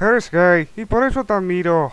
Eres gay y por eso te admiro.